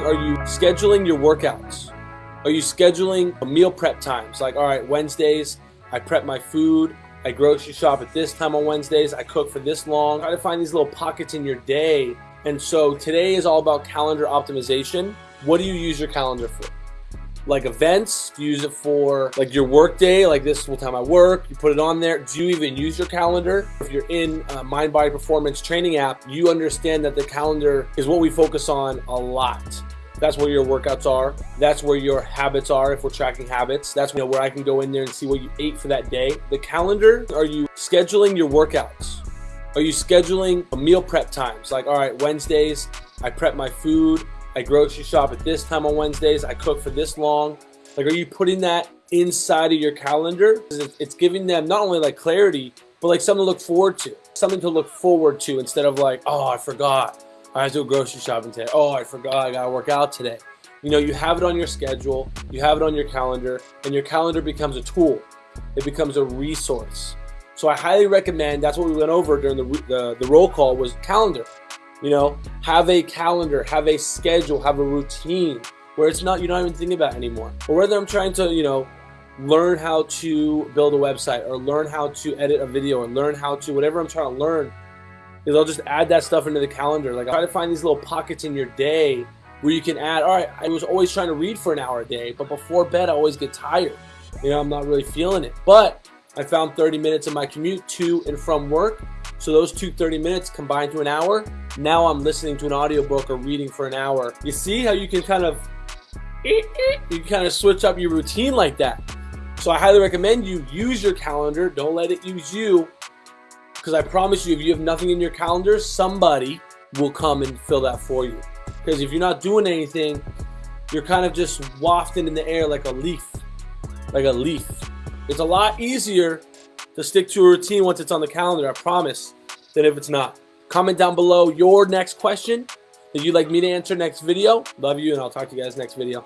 Are you scheduling your workouts? Are you scheduling meal prep times? Like, all right, Wednesdays, I prep my food. I grocery shop at this time on Wednesdays. I cook for this long. Try to find these little pockets in your day. And so today is all about calendar optimization. What do you use your calendar for? Like events, do you use it for like your work day, like this is what time I work, you put it on there. Do you even use your calendar? If you're in a Mind Body Performance training app, you understand that the calendar is what we focus on a lot. That's where your workouts are. That's where your habits are if we're tracking habits. That's you know, where I can go in there and see what you ate for that day. The calendar, are you scheduling your workouts? Are you scheduling meal prep times? Like, all right, Wednesdays, I prep my food. I grocery shop at this time on Wednesdays. I cook for this long. Like, are you putting that inside of your calendar? It's giving them not only like clarity, but like something to look forward to. Something to look forward to instead of like, oh, I forgot. I have to go grocery shopping today. Oh, I forgot I gotta work out today. You know, you have it on your schedule, you have it on your calendar, and your calendar becomes a tool. It becomes a resource. So I highly recommend, that's what we went over during the, the, the roll call was calendar. You know, have a calendar, have a schedule, have a routine where it's not, you're not even thinking about anymore. Or whether I'm trying to, you know, learn how to build a website or learn how to edit a video or learn how to, whatever I'm trying to learn, is I'll just add that stuff into the calendar. Like I try to find these little pockets in your day where you can add, all right, I was always trying to read for an hour a day, but before bed I always get tired. You know, I'm not really feeling it. But I found 30 minutes in my commute to and from work. So those two 30 minutes combined to an hour. Now I'm listening to an audiobook or reading for an hour. You see how you can kind of eh, eh, you can kind of switch up your routine like that. So I highly recommend you use your calendar. Don't let it use you. Because I promise you, if you have nothing in your calendar, somebody will come and fill that for you. Because if you're not doing anything, you're kind of just wafting in the air like a leaf. Like a leaf. It's a lot easier to stick to a routine once it's on the calendar, I promise, than if it's not. Comment down below your next question that you'd like me to answer next video. Love you, and I'll talk to you guys next video.